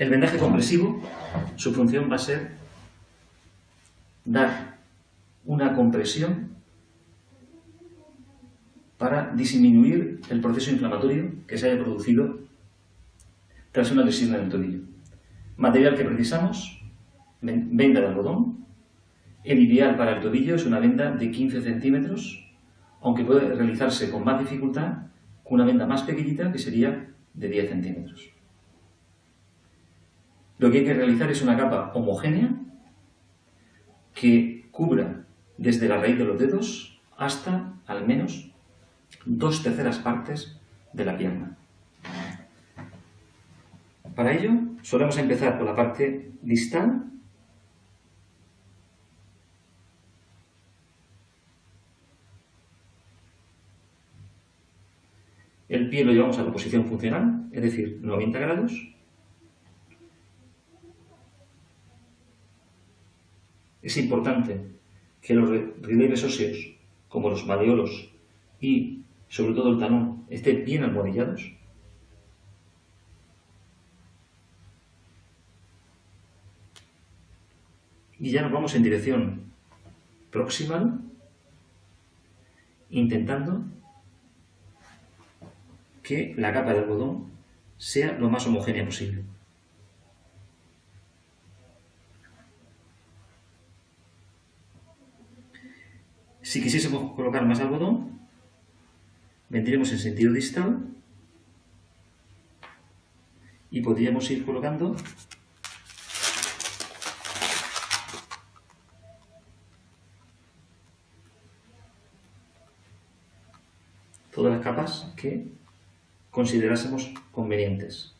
El vendaje compresivo, su función va a ser dar una compresión para disminuir el proceso inflamatorio que se haya producido tras una lesión en el tobillo. Material que precisamos, venda de algodón. El ideal para el tobillo es una venda de 15 centímetros, aunque puede realizarse con más dificultad con una venda más pequeñita que sería de 10 centímetros. Lo que hay que realizar es una capa homogénea que cubra desde la raíz de los dedos hasta al menos dos terceras partes de la pierna. Para ello, solemos empezar por la parte distal El pie lo llevamos a la posición funcional, es decir, 90 grados. Es importante que los relieves óseos, como los malleolos y sobre todo el talón, estén bien almohadillados. Y ya nos vamos en dirección proximal, intentando que la capa de algodón sea lo más homogénea posible. Si quisiésemos colocar más algodón, vendríamos en sentido distal y podríamos ir colocando todas las capas que considerásemos convenientes.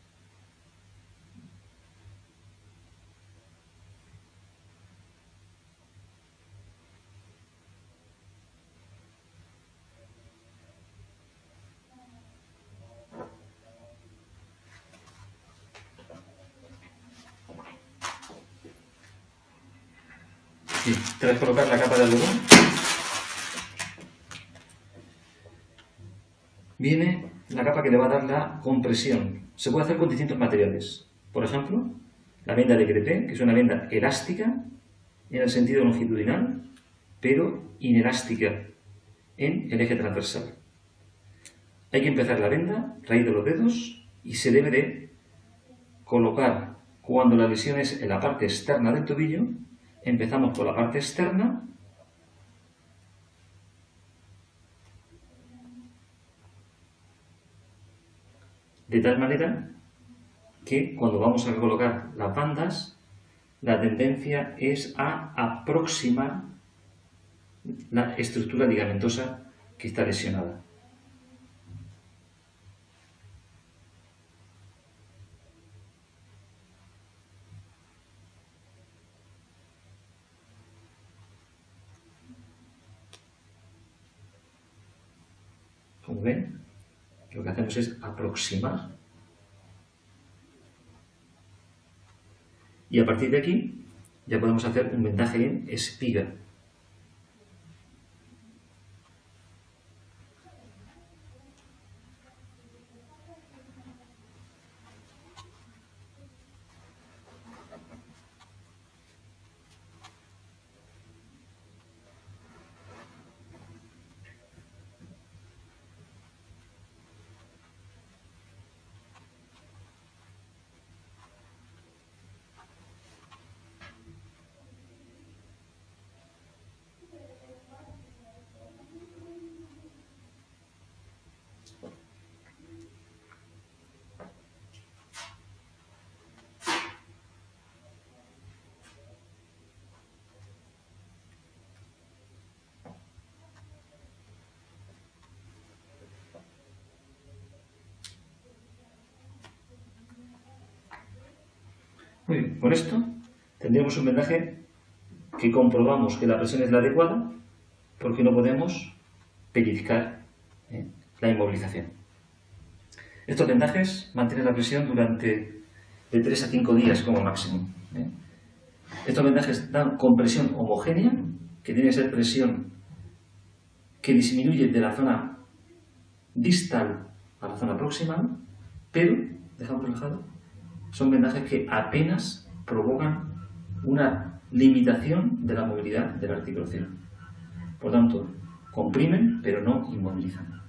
Y tras colocar la capa de algodón, viene la capa que le va a dar la compresión. Se puede hacer con distintos materiales. Por ejemplo, la venda de crepé, que es una venda elástica en el sentido longitudinal, pero inelástica en el eje transversal. Hay que empezar la venda, raíz de los dedos, y se debe de colocar cuando la lesión es en la parte externa del tobillo, empezamos por la parte externa de tal manera que cuando vamos a colocar las bandas, la tendencia es a aproximar la estructura ligamentosa que está lesionada. Lo que hacemos es aproximar. Y a partir de aquí ya podemos hacer un vendaje en espiga. Con esto tendríamos un vendaje que comprobamos que la presión es la adecuada porque no podemos pellizcar ¿eh? la inmovilización. Estos vendajes mantienen la presión durante de 3 a 5 días como máximo. ¿eh? Estos vendajes dan compresión homogénea, que tiene que ser presión que disminuye de la zona distal a la zona proximal, pero, dejamos relajado, son vendajes que apenas provocan una limitación de la movilidad de la articulación. Por tanto, comprimen pero no inmovilizan.